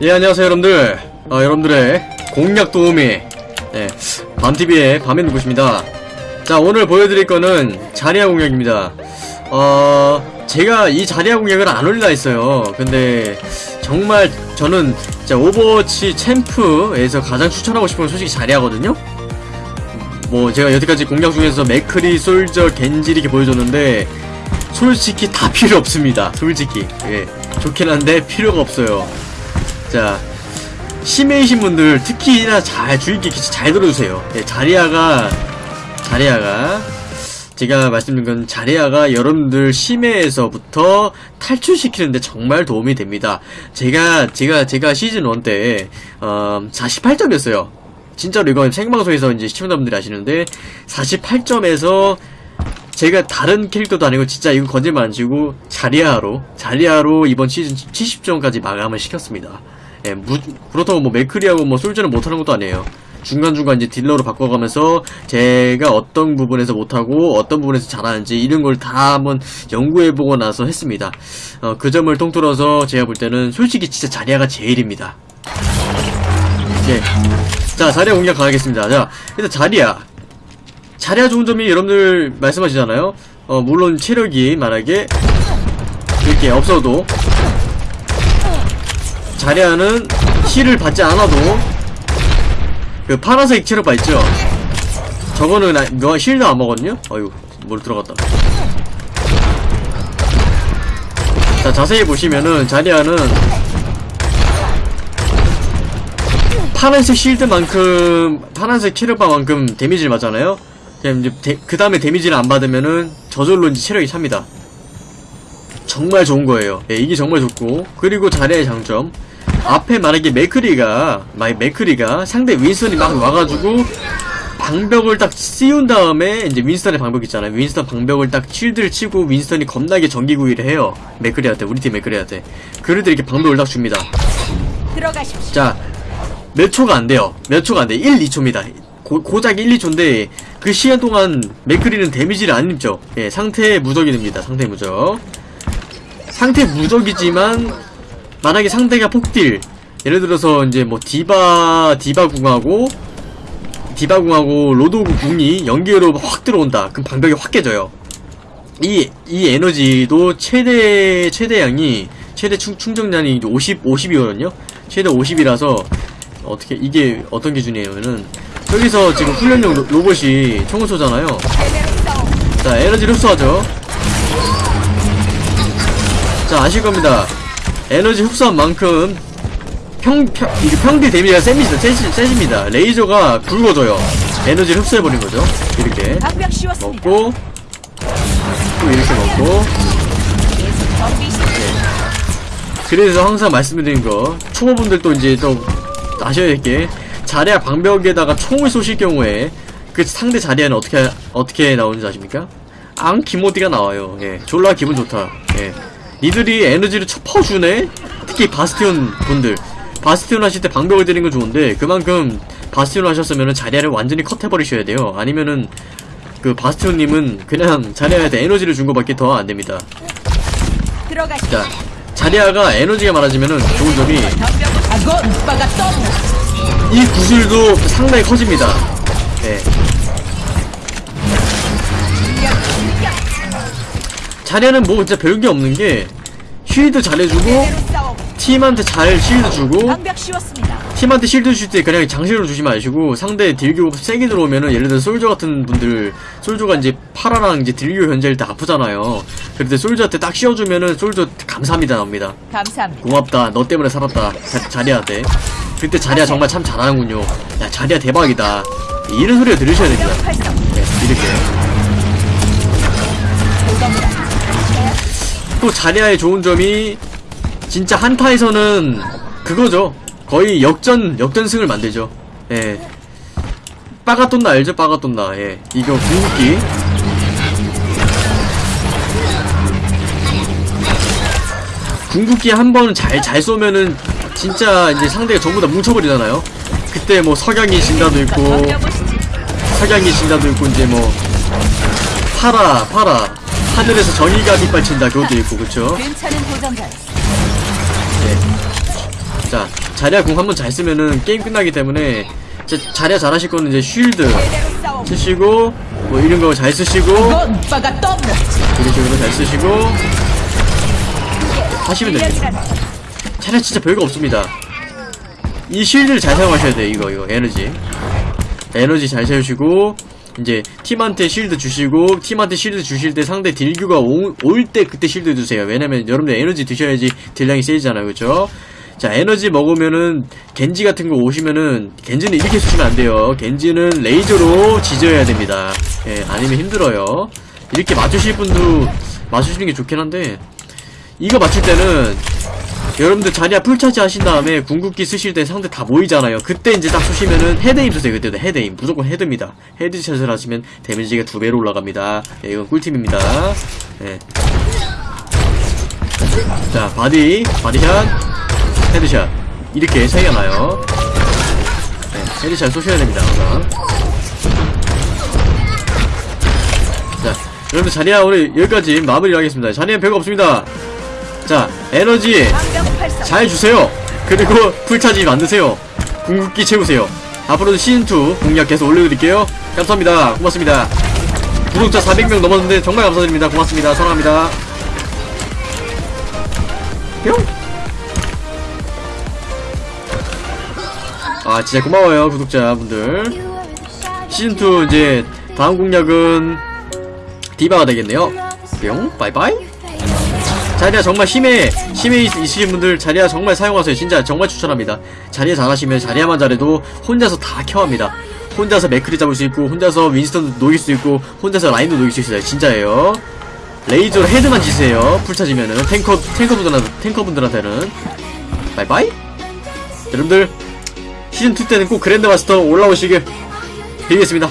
예 안녕하세요 여러분들. 어, 여러분들의 공략 도우미. 예, 밤TV의 밤의 누구십니다. 자 오늘 보여드릴 거는 자리아 공략입니다. 어 제가 이 자리아 공략을 안 올리라 했어요. 근데 정말 저는 진짜 오버워치 챔프에서 가장 추천하고 싶은 건 솔직히 자리아거든요. 뭐 제가 여태까지 공략 중에서 맥크리, 솔저, 겐지 이렇게 보여줬는데 솔직히 다 필요 없습니다. 솔직히. 예 좋긴 한데 필요가 없어요 자 심해이신 분들 특히나 잘 주의 깊게 잘 들어주세요. 예, 자리아가 자리아가 제가 말씀드린 건 자리아가 여러분들 심해에서부터 탈출시키는데 정말 도움이 됩니다. 제가 제가 제가 시즌 1 때 어, 48점이었어요. 진짜로 이건 생방송에서 이제 시청자분들이 아시는데 48점에서 제가 다른 캐릭터도 아니고 진짜 이거 거짓말 안 치고 자리아로 자리아로 이번 시즌 70점까지 마감을 시켰습니다. 예, 무, 그렇다고 뭐 맥크리하고 뭐 솔저는 못하는 것도 아니에요. 중간중간 이제 딜러로 바꿔가면서 제가 어떤 부분에서 못하고 어떤 부분에서 잘하는지 이런 걸 다 한번 연구해보고 나서 했습니다. 어, 그 점을 통틀어서 제가 볼 때는 솔직히 진짜 자리아가 제일입니다. 예. 자, 자리아 공략 가겠습니다. 자, 일단 자리아. 자리아 좋은 점이 여러분들 말씀하시잖아요. 어, 물론 체력이 만약에 이렇게 없어도 자리아는 힐을 받지 않아도 그 파란색 체력 바 있죠? 저거는 나, 너 힐도 안 먹었냐? 어휴, 뭘 들어갔다. 자, 자세히 보시면은 자리아는 파란색 실드만큼 파란색 체력바만큼 데미지를 맞잖아요. 그럼 이제 그 다음에 데미지를 안 받으면은 저절로 이제 체력이 찹니다. 정말 좋은 거예요. 예, 이게 정말 좋고 그리고 자리의 장점 앞에 만약에 맥크리가 막 맥크리가 상대 윈스턴이 막 와가지고 방벽을 딱 씌운 다음에 이제 윈스턴의 방벽 있잖아요. 윈스턴 방벽을 딱 쉴드를 치고 윈스턴이 겁나게 전기구이를 해요. 맥크리한테 우리 팀 맥크리한테 그럴 때 이렇게 방벽을 딱 줍니다. 들어가십시오. 자, 몇 초가 안 돼요. 몇 초가 안 돼. 1, 2초입니다. 고, 고작 1, 2초인데 그 시간 동안 맥크리는 데미지를 안 입죠. 예, 상태 무적이 됩니다. 상태 무적. 상태 무적이지만 만약에 상대가 폭딜 예를 들어서 이제 뭐 디바 디바 궁하고 디바 궁하고 로드 궁이 연계로 확 들어온다. 그럼 방벽이 확 깨져요. 이, 이 에너지도 최대, 최대량이, 최대 충, 충전량이 50, 50이거든요? 최대 50이라서, 어떻게, 이게 어떤 기준이냐면은, 여기서 지금 훈련용 로, 로봇이 총을 쏘잖아요. 자, 에너지를 흡수하죠. 자, 아실 겁니다. 에너지 흡수한 만큼, 평, 평, 이게 평균 데미지가 셉니다. 세집니다. 레이저가 굵어져요. 에너지를 흡수해버린 거죠. 이렇게. 먹고, 또 이렇게 먹고, 시 그래서 항상 말씀드린 거 초보분들도 이제 또 아셔야 될게 자리야 방벽에다가 총을 쏘실 경우에 그 상대 자리에는 어떻게 어떻게 나오는지 아십니까? 앙 기모디가 나와요. 예, 졸라 기분 좋다. 예, 니들이 에너지를 쳐퍼주네. 특히 바스티온 분들 바스티온 하실 때 방벽을 드리는 건 좋은데 그만큼 바스티온 하셨으면은 자리야를 완전히 컷해버리셔야 돼요. 아니면은 그 바스티온님은 그냥 자리야한테 에너지를 준 거밖에 더 안 됩니다. 자, 자리아가 에너지가 많아지면은 좋은 점이 또 이 구슬도 상당히 커집니다. 네. 자리아는 뭐 진짜 별게 없는 게 쉴드 잘해주고. 팀한테 잘 실드 주고. 팀한테 실드 줄 때 그냥 장실로 주지 마시고 상대 딜교 세게 들어오면은 예를 들어 솔저 같은 분들 솔저가 이제 파라랑 이제 딜교 현재일 때 아프잖아요. 그럴 때 솔저한테 딱 씌워주면은 솔저 감사합니다 나옵니다. 감사합니다. 고맙다 너 때문에 살았다 자, 자리야 돼 그때 자리야 정말 참 잘하는군요. 야 자리야 대박이다. 이런 소리를 들으셔야 됩니다. 네, 이렇게. 또 자리야의 좋은 점이 진짜 한타에서는 그거죠. 거의 역전 역전승을 만들죠. 예. 빠가돈나 알죠? 빠가돈나 예. 이거 궁극기. 궁극기 한 번 잘 잘 쏘면은 진짜 이제 상대가 전부 다 뭉쳐버리잖아요 그때 뭐 석양이 진다도 있고. 석양이 진다도 있고 이제 뭐 파라 파라 하늘에서 정의가 빗발친다 그것도 있고 그쵸. 네. 자 자리야 공 한번 잘 쓰면은 게임 끝나기 때문에 자, 자리야 잘하실 거는 이제 쉴드. 쓰시고 뭐 이런 거 잘 쓰시고. 이런 식으로 잘 쓰시고 하시면 됩니다 차라리 진짜 별거 없습니다. 이 쉴드를 잘 사용하셔야 돼 이거 이거 에너지. 에너지 잘 세우시고 이제 팀한테 실드 주시고 팀한테 실드 주실 때 상대 딜규가 올 때 그때 실드 주세요. 왜냐면 여러분들 에너지 드셔야지 딜량이 세지잖아요 그쵸 자 에너지 먹으면은 겐지 같은 거 오시면은 겐지는 이렇게 쓰시면 안 돼요. 겐지는 레이저로 지져야 됩니다. 예 아니면 힘들어요. 이렇게 맞추실 분도 맞추시는 게 좋긴 한데 이거 맞출 때는 여러분들 자리야 풀차지 하신 다음에 궁극기 쓰실 때 상대 다 모이잖아요. 그때 이제 딱 쏘시면은 헤드임 쓰세요. 그때도 헤드임. 무조건 헤드입니다. headshot을 하시면 데미지가 두 배로 올라갑니다. 예, 이건 꿀팁입니다. 예. 자, body, body shot, headshot. 이렇게 차이가 나요. 예, headshot 쏘셔야 됩니다, 항상. 자, 여러분들 자리야 오늘 여기까지 마무리를 하겠습니다. 자리야 별거 없습니다. 자, 에너지. 잘 주세요. 그리고 full charge 만드세요. 궁극기 채우세요. 앞으로도 시즌2 공략 계속 올려드릴게요. 감사합니다. 고맙습니다. 구독자 400명 넘었는데 정말 감사드립니다. 고맙습니다. 사랑합니다. 뿅! 아, 진짜 고마워요, 구독자분들. 시즌2 이제 다음 공략은 디바가 되겠네요. 뿅, 바이바이. 자리야 정말 힘에 힘에 있- 있으신 분들 자리야 정말 사용하세요. 진짜 정말 추천합니다. 자리야 잘하시면 자리야만 잘해도 혼자서 다 carry합니다. 혼자서 맥크리 잡을 수 있고 혼자서 윈스턴도 녹일 수 있고 혼자서 라인도 녹일 수 있어요. 진짜예요. 레이저로 헤드만 지지세요. 풀 차지면은. 탱커 탱커분들 탱커분들한테는. 바이바이? 여러분들 시즌2 때는 꼭 grand master 올라오시길 빌겠습니다